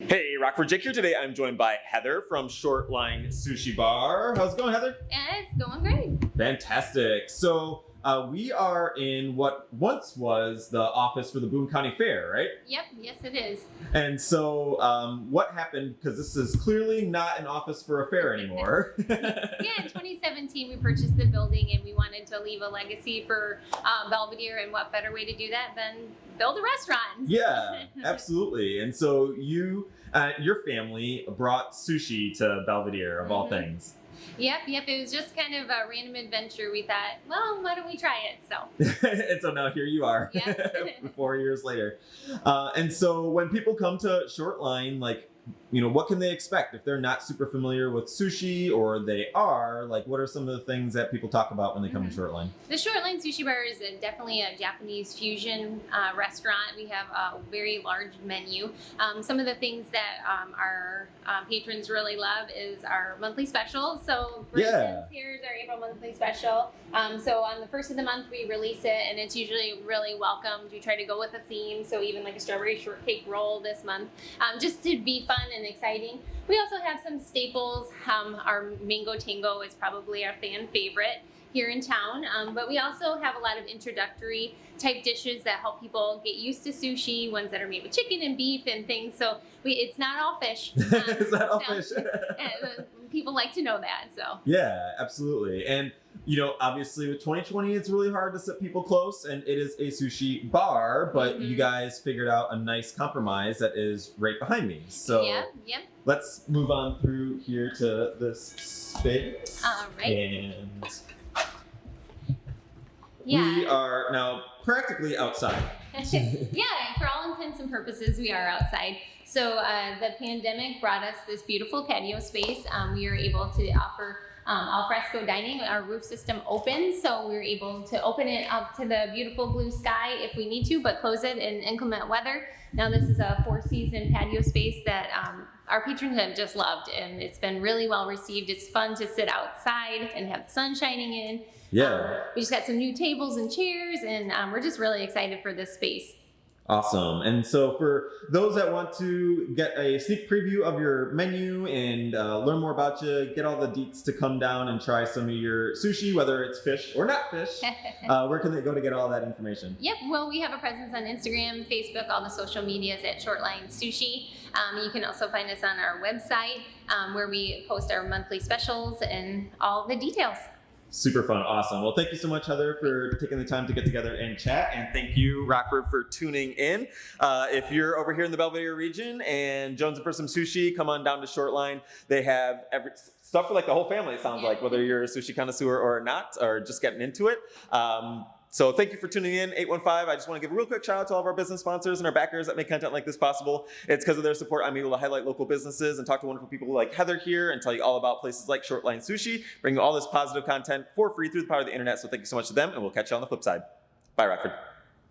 Hey, Rockford Jake here. Today I'm joined by Heather from Shortline Sushi Bar. How's it going, Heather? It's going great. Fantastic. So uh, we are in what once was the office for the Boone County Fair, right? Yep, yes it is. And so um, what happened, because this is clearly not an office for a fair anymore. Yeah, in 2017 we purchased the building and we wanted to leave a legacy for um, Belvidere and what better way to do that than build a restaurant. yeah, absolutely. And so you, uh, your family brought sushi to Belvidere of all Mhm. things. Yep, yep, it was just kind of a random adventure. We thought, well, why don't we try it? So, and so now here you are, Yep. four years later. Uh, and so when people come to Shortline, like, you know, what can they expect if they're not super familiar with sushi, or they are? Like, what are some of the things that people talk about when they come to Shortline? the Shortline Sushi Bar is a, definitely a Japanese fusion uh, restaurant. We have a very large menu. Um, some of the things that um, our um, patrons really love is our monthly specials. So, for Yeah. instance, here's our April monthly special. Um, so, on the first of the month, we release it, and it's usually really welcomed. We try to go with a theme, so even like a strawberry shortcake roll this month, um, just to be fun and exciting. We also have some staples. Um, our mango tango is probably our fan favorite here in town. Um, but we also have a lot of introductory type dishes that help people get used to sushi, ones that are made with chicken and beef and things. So we, it's not all fish. Um, Is that all so- fish? people like to know that. So Yeah, absolutely. And you know, obviously with 2020, it's really hard to set people close, and it is a sushi bar, but you Mhm. guys figured out a nice compromise that is right behind me. So yeah, yeah. let's move on through here to this space. All right. And Yeah. we are now practically outside. yeah, for all intents and purposes, we are outside. So uh, the pandemic brought us this beautiful patio space. Um, we were able to offer um, al fresco dining. Our roof system opens, so we were able to open it up to the beautiful blue sky if we need to, but close it in inclement weather. Now this is a four-season patio space that um, our patrons have just loved, and it's been really well received. It's fun to sit outside and have the sun shining in. Yeah, Um, we just got some new tables and chairs, and um, we're just really excited for this space. Awesome. And so for those that want to get a sneak preview of your menu and uh, learn more about you, get all the deets to come down and try some of your sushi, whether it's fish or not fish, uh, where can they go to get all that information? Yep, well, we have a presence on Instagram, Facebook, all the social medias at Shortline Sushi. Um, you can also find us on our website um, where we post our monthly specials and all the details. Super fun, awesome. Well, thank you so much, Heather, for taking the time to get together and chat. And thank you, Rockford, for tuning in. Uh, if you're over here in the Belvidere region and jonesing for some sushi, come on down to Shortline. They have every, stuff for like the whole family, it sounds like, whether you're a sushi connoisseur or not, or just getting into it. Um, so thank you for tuning in, 815. I just want to give a real quick shout out to all of our business sponsors and our backers that make content like this possible. It's because of their support I'm able to highlight local businesses and talk to wonderful people like Heather here and tell you all about places like Shortline Sushi, bring you all this positive content for free through the power of the internet. So thank you so much to them, and we'll catch you on the flip side. Bye, Rockford.